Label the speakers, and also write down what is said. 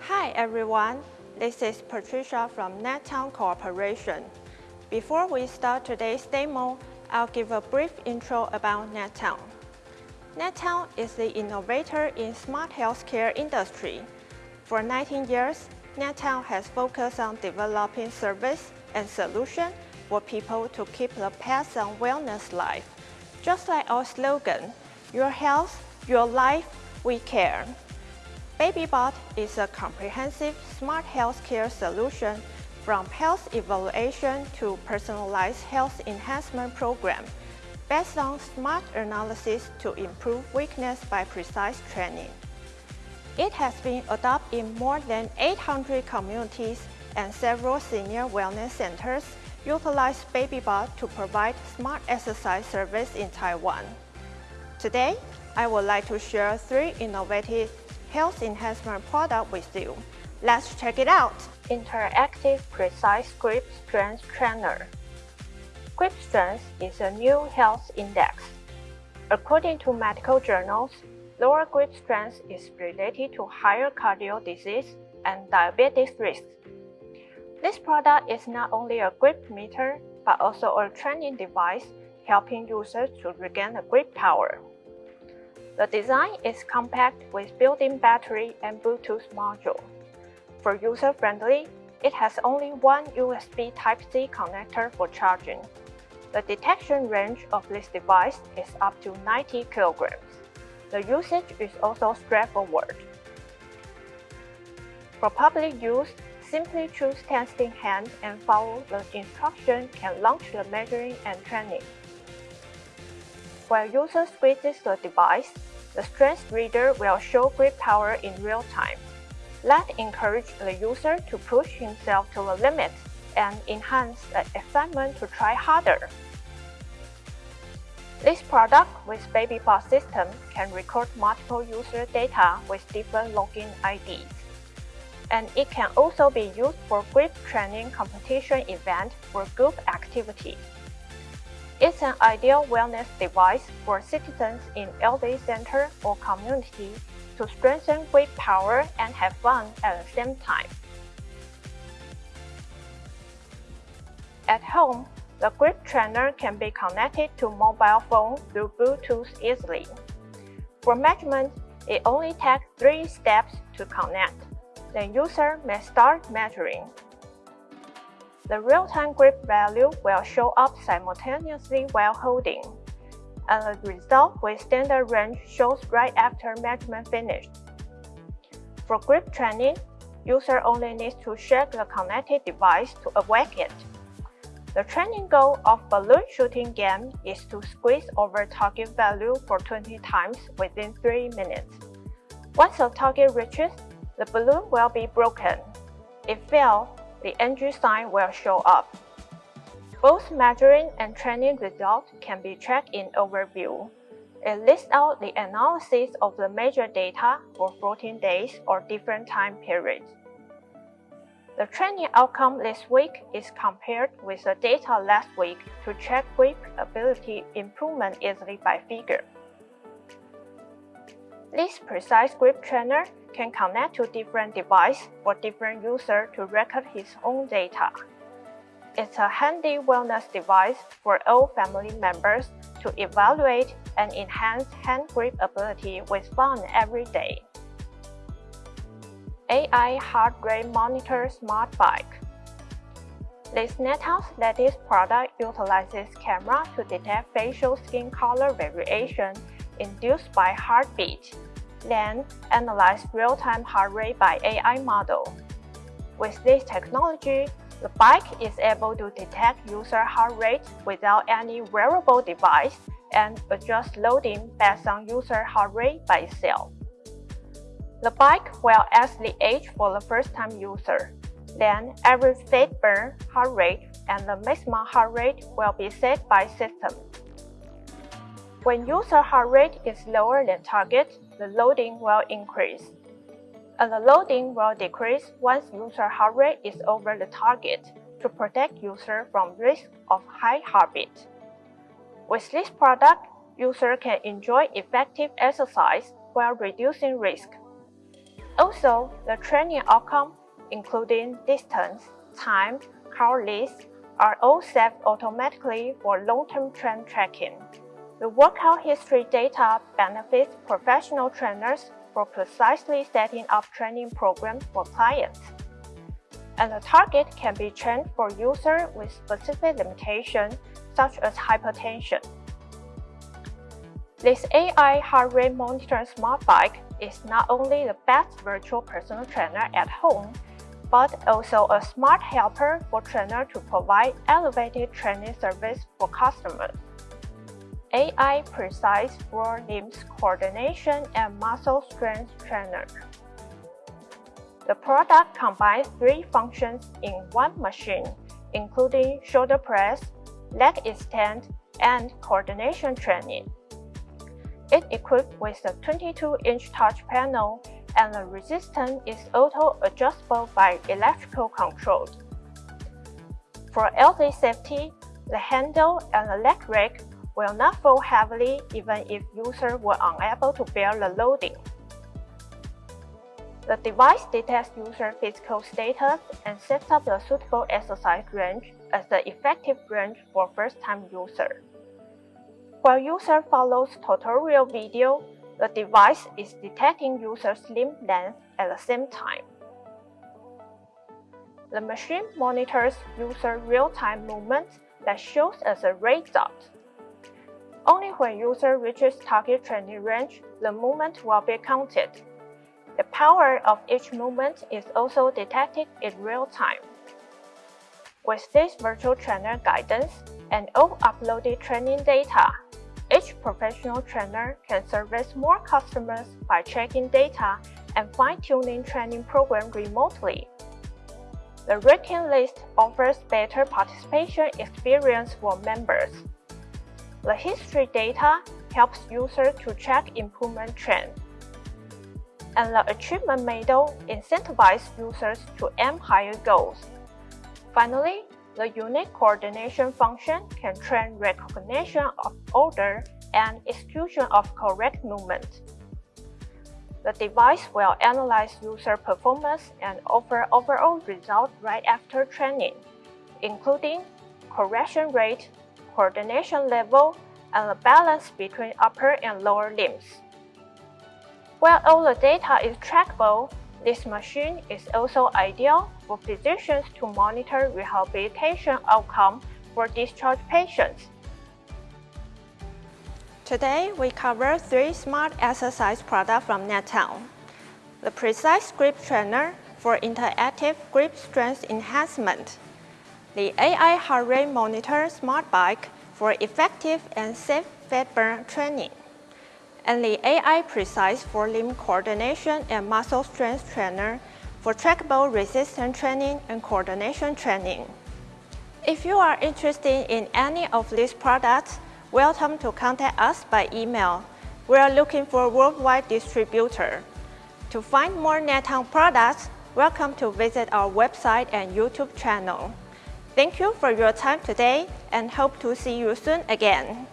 Speaker 1: Hi everyone, this is Patricia from NetTown Corporation. Before we start today's demo, I'll give a brief intro about NetTown. NetTown is the innovator in smart healthcare industry. For 19 years, NetTown has focused on developing service and solution for people to keep the pets and wellness life. Just like our slogan, your health, your life, we care. BabyBot is a comprehensive smart healthcare solution from health evaluation to personalized health enhancement program based on smart analysis to improve weakness by precise training. It has been adopted in more than 800 communities and several senior wellness centers utilize BabyBot to provide smart exercise service in Taiwan. Today, I would like to share three innovative health enhancement product with you. Let's check it out. Interactive Precise Grip Strength Trainer. Grip strength is a new health index. According to medical journals, lower grip strength is related to higher cardio disease and diabetes risk. This product is not only a grip meter, but also a training device helping users to regain the grip power. The design is compact with built-in battery and Bluetooth module. For user-friendly, it has only one USB Type-C connector for charging. The detection range of this device is up to 90 kilograms. The usage is also straightforward. For public use, simply choose testing hand and follow the instruction can launch the measuring and training. While user squeezes the device, the strength reader will show grip power in real time. That encourages the user to push himself to the limit and enhance the excitement to try harder. This product with Baby BabyBot system can record multiple user data with different login IDs. And it can also be used for grip training competition event for group activity. It's an ideal wellness device for citizens in elderly center or community to strengthen grip power and have fun at the same time. At home, the grip trainer can be connected to mobile phone through Bluetooth easily. For measurement, it only takes three steps to connect. The user may start measuring. The real-time grip value will show up simultaneously while holding, and the result with standard range shows right after measurement finished. For grip training, user only needs to shake the connected device to awake it. The training goal of balloon shooting game is to squeeze over target value for 20 times within 3 minutes. Once the target reaches, the balloon will be broken. If failed, the NG sign will show up. Both measuring and training results can be tracked in Overview. It lists out the analysis of the major data for 14 days or different time periods. The training outcome this week is compared with the data last week to check grip ability improvement easily by figure. This precise grip trainer can connect to different devices for different users to record his own data. It's a handy wellness device for all family members to evaluate and enhance hand grip ability with fun every day. AI Heart Rate Monitor Smart Bike This NetTown latest product utilizes camera to detect facial skin color variation induced by heartbeat then analyze real-time heart rate by AI model. With this technology, the bike is able to detect user heart rate without any wearable device and adjust loading based on user heart rate by itself. The bike will ask the age for the first-time user. Then average fat burn heart rate and the maximum heart rate will be set by system. When user heart rate is lower than target, the loading will increase. And the loading will decrease once user heart rate is over the target to protect user from risk of high heartbeat. With this product, user can enjoy effective exercise while reducing risk. also, the training outcome, including distance, time, list, are all saved automatically for long-term trend tracking. The workout history data benefits professional trainers for precisely setting up training programs for clients. And the target can be trained for users with specific limitations such as hypertension. This AI heart rate monitor smart bike is not only the best virtual personal trainer at home, but also a smart helper for trainers to provide elevated training service for customers. AI Precise for Limbs Coordination and Muscle Strength Trainer. The product combines three functions in one machine, including shoulder press, leg extend, and coordination training. It equipped with a 22-inch touch panel and the resistance is auto-adjustable by electrical controls. For LZ safety, the handle and the leg rack will not fall heavily even if user were unable to bear the loading. The device detects user physical status and sets up the suitable exercise range as the effective range for first-time user. While user follows tutorial video, the device is detecting user's limb length at the same time. The machine monitors user real-time movements that shows as a red dot. Only when user reaches target training range, the movement will be counted. The power of each movement is also detected in real time. With this virtual trainer guidance and all uploaded training data, each professional trainer can service more customers by checking data and fine-tuning training program remotely. The ranking list offers better participation experience for members. The history data helps users to track improvement trend. And the achievement medal incentivizes users to aim higher goals. Finally, the unique coordination function can train recognition of order and execution of correct movement. The device will analyze user performance and offer overall results right after training, including correction rate, coordination level, and the balance between upper and lower limbs. While all the data is trackable, this machine is also ideal for physicians to monitor rehabilitation outcome for discharged patients. Today, we cover three smart exercise products from NetTown. The Precise Grip Trainer for interactive grip strength enhancement the AI heart rate monitor smart bike for effective and safe fat burn training, and the AI Precise for limb coordination and muscle strength trainer for trackable resistance training and coordination training. If you are interested in any of these products, welcome to contact us by email. We are looking for a worldwide distributor. To find more NetTown products, welcome to visit our website and YouTube channel. Thank you for your time today and hope to see you soon again.